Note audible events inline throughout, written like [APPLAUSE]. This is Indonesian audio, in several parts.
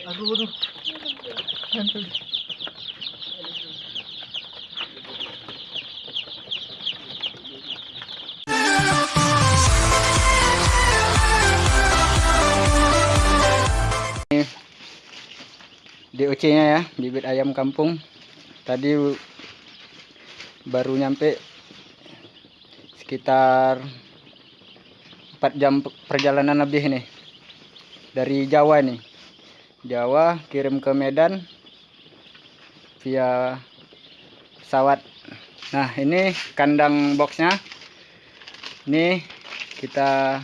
Aduh. DOC nya ya bibit ayam kampung. Tadi baru nyampe sekitar 4 jam perjalanan lebih nih. Dari Jawa nih Jawa kirim ke Medan via pesawat. Nah ini kandang boxnya. Ini kita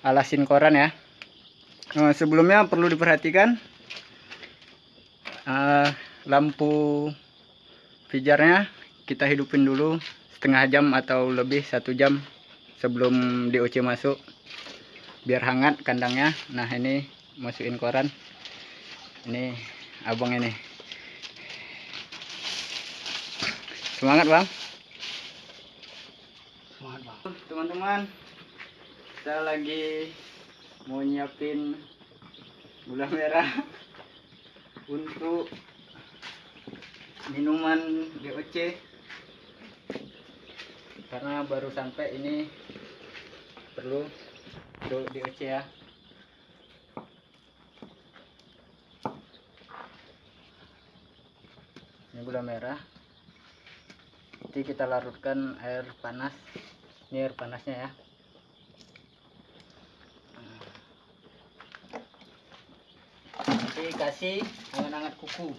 alasin koran ya. Nah, sebelumnya perlu diperhatikan eh, lampu pijarnya kita hidupin dulu setengah jam atau lebih satu jam sebelum DOC masuk biar hangat kandangnya. Nah ini masukin koran. Ini abang ini. Semangat bang. Semangat bang. Teman-teman kita lagi mau nyiapin gula merah [LAUGHS] untuk minuman DOC karena baru sampai ini perlu do- DOC ya gula merah. Nanti kita larutkan air panas. Ini air panasnya ya. Nanti kasih hangat-hangat kuku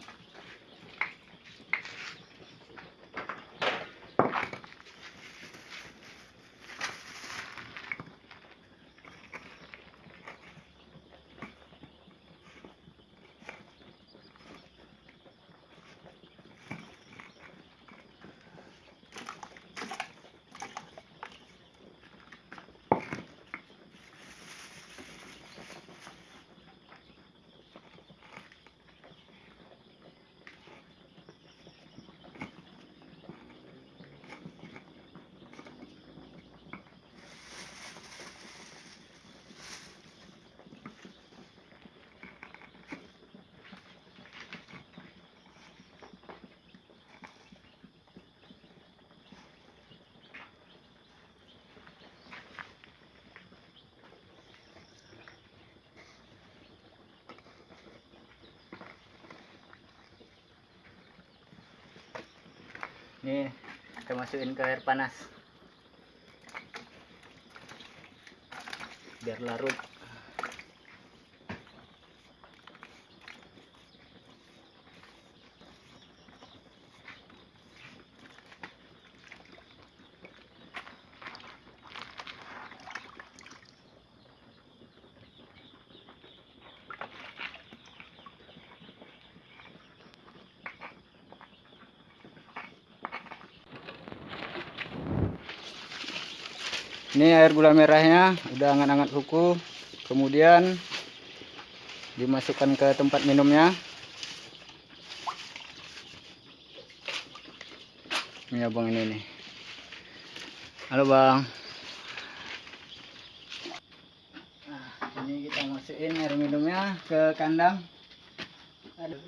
Nih, kita masukin ke air panas. Biar larut. Ini air gula merahnya udah hangat-hangat kuku. Kemudian dimasukkan ke tempat minumnya. Ini abang ini nih. Halo bang. Nah, ini kita masukin air minumnya ke kandang. Aduh.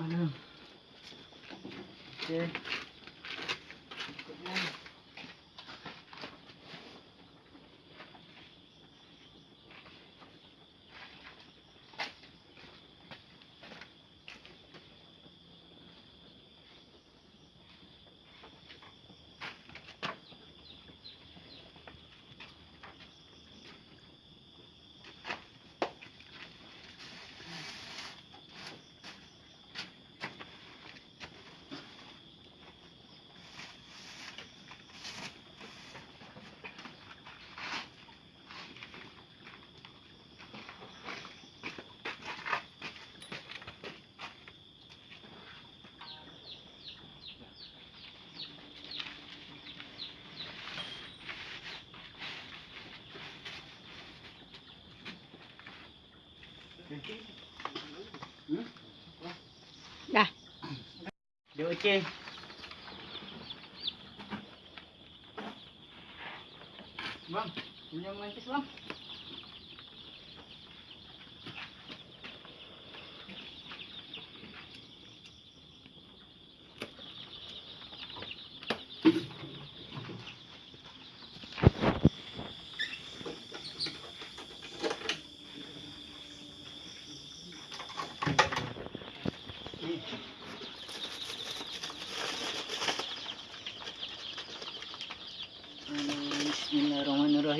Aduh. Oke. Hmm? Dah. DOC. Bang, pinjam mancis bang. Nih.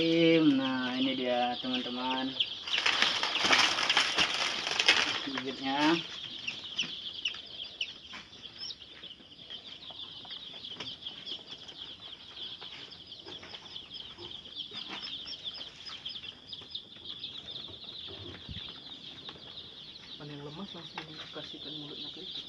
Bismillahirrahmanirrahim. Nah, ini dia teman-teman. Bibitnya. Yang lemas langsung kasihkan mulutnya ke itu.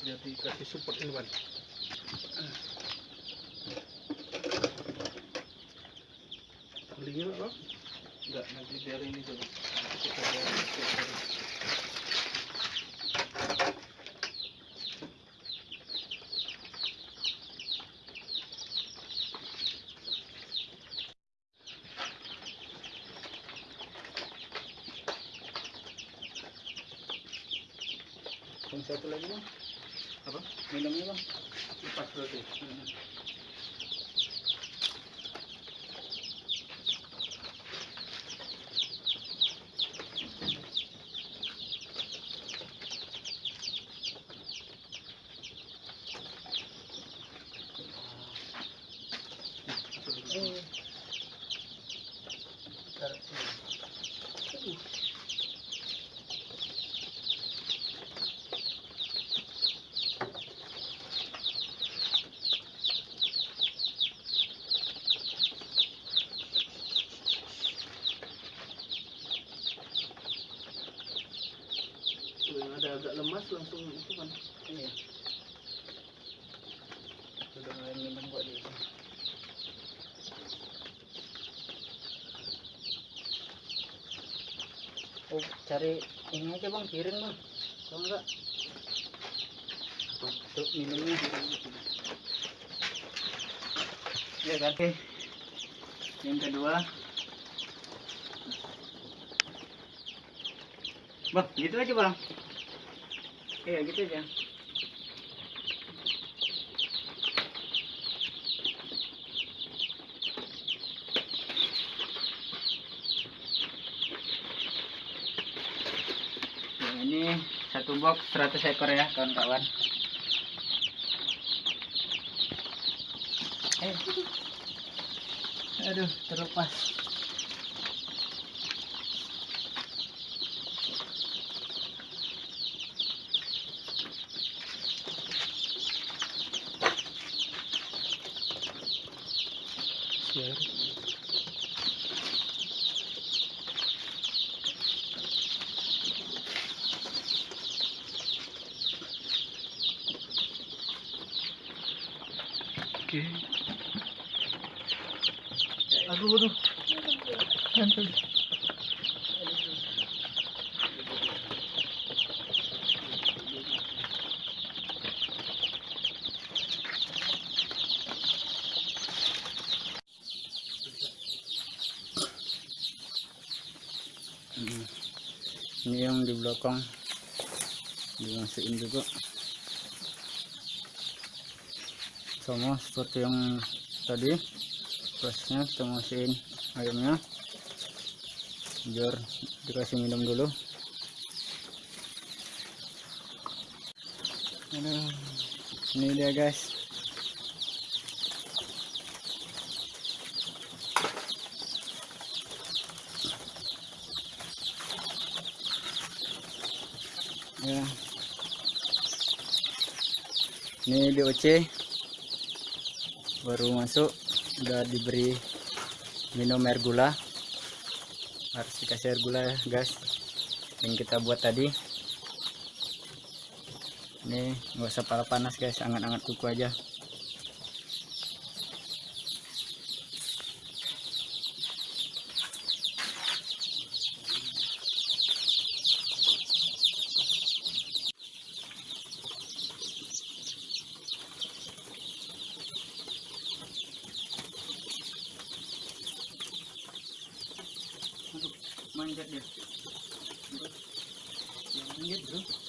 Jadi kasih support ini ban. Belinya apa? Enggak, nanti biar ini dulu. Kita biar Yang satu lagi bang, apa? minumnya bang. Lepas berarti. Eh, Tuh, yang ada agak lemas langsung itu kan. iya. Sudah mulai minum kok dia. Oh, cari ini aja bang, piring bang. Kalau enggak, untuk minumnya. Ya kan? Oke. Yang kedua. Bang, gitu aja bang. Iya, gitu aja. Nah, ini satu box 100 ekor ya kawan-kawan. Eh. Aduh, terlepas. Siar. Oke. Aduh, aduh. Nempel. Hmm. Ini yang di belakang dimasukin juga. Sama seperti yang tadi. Prosesnya kita masukin ayamnya. biar dikasih minum dulu ini dia guys ini DOC baru masuk udah diberi minum air gula. Harus dikasih air gula ya guys yang kita buat tadi. Ini nggak usah panas guys. Anget-anget kuku aja manjat dia. Aduh, dia manjat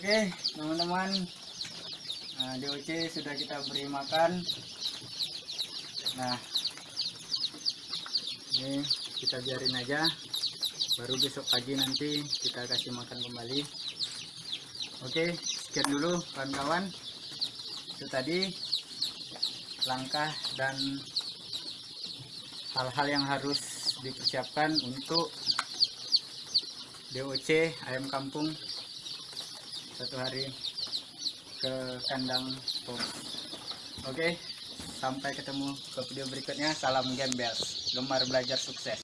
Oke, teman-teman. Nah, DOC sudah kita beri makan. Nah, ini kita biarin aja. Baru besok pagi nanti kita kasih makan kembali. Oke, sekian dulu kawan-kawan. Itu tadi langkah dan hal-hal yang harus dipersiapkan untuk DOC ayam kampung satu hari ke kandang pos. Oke, sampai ketemu ke video berikutnya. Salam gembel, gemar belajar sukses.